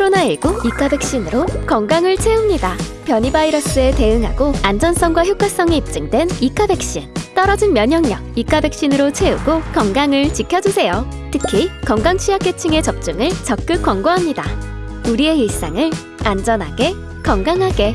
코로나19 이카 백신으로 건강을 채웁니다. 변이 바이러스에 대응하고 안전성과 효과성이 입증된 이카 백신. 떨어진 면역력 이카 백신으로 채우고 건강을 지켜주세요. 특히 건강 취약계층의 접종을 적극 권고합니다. 우리의 일상을 안전하게 건강하게